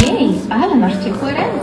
Hey, I masz an article Miau.